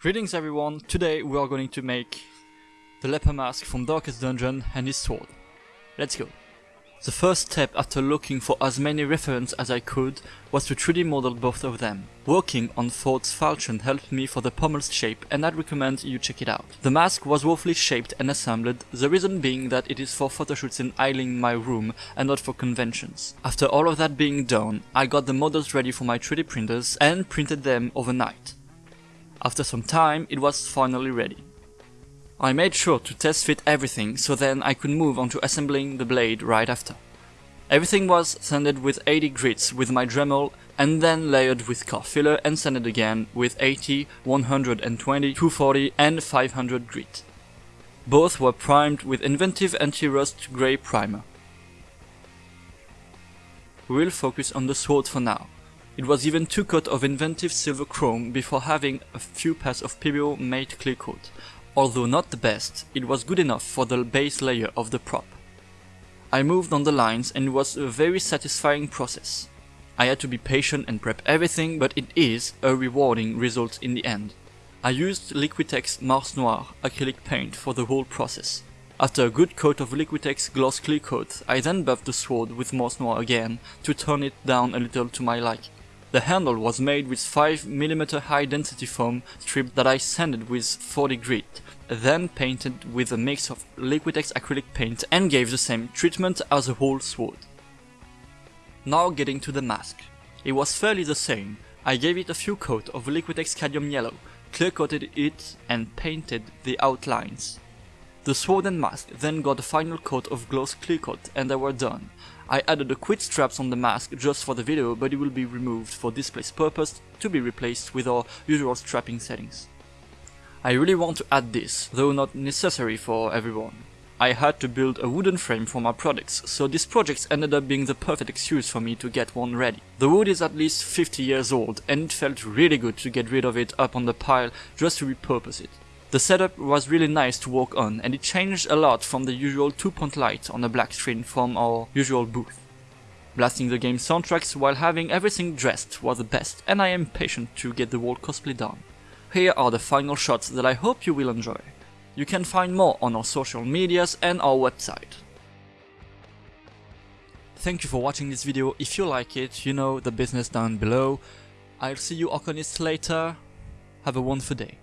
Greetings everyone, today we are going to make the leper mask from Darkest Dungeon and his sword. Let's go. The first step after looking for as many references as I could was to 3D model both of them. Working on Ford's falchion helped me for the pommel's shape and I'd recommend you check it out. The mask was roughly shaped and assembled, the reason being that it is for photoshoots in Eiling my room and not for conventions. After all of that being done, I got the models ready for my 3D printers and printed them overnight. After some time, it was finally ready. I made sure to test fit everything so then I could move on to assembling the blade right after. Everything was sanded with 80 grits with my Dremel and then layered with car filler and sanded again with 80, 120, 240 and 500 grit. Both were primed with Inventive Anti-Rust Grey Primer. We will focus on the sword for now. It was even two coat of Inventive Silver Chrome before having a few pass of PBO Mate Clear Coat, Although not the best, it was good enough for the base layer of the prop. I moved on the lines and it was a very satisfying process. I had to be patient and prep everything, but it is a rewarding result in the end. I used Liquitex Mars Noir acrylic paint for the whole process. After a good coat of Liquitex gloss clear coat, I then buffed the sword with Mars Noir again to turn it down a little to my liking. The handle was made with 5mm high density foam strip that I sanded with 40 grit, then painted with a mix of Liquitex acrylic paint and gave the same treatment as the whole sword. Now getting to the mask. It was fairly the same. I gave it a few coats of Liquitex cadmium yellow, clear coated it and painted the outlines. The sword and mask then got a final coat of gloss clear coat and they were done. I added the quid straps on the mask just for the video, but it will be removed for display's purpose to be replaced with our usual strapping settings. I really want to add this, though not necessary for everyone. I had to build a wooden frame for my products, so this project ended up being the perfect excuse for me to get one ready. The wood is at least 50 years old, and it felt really good to get rid of it up on the pile just to repurpose it. The setup was really nice to work on and it changed a lot from the usual 2-point light on a black screen from our usual booth. Blasting the game's soundtracks while having everything dressed was the best and I am patient to get the whole cosplay done. Here are the final shots that I hope you will enjoy. You can find more on our social medias and our website. Thank you for watching this video, if you like it, you know the business down below. I'll see you Arcanists later, have a wonderful day.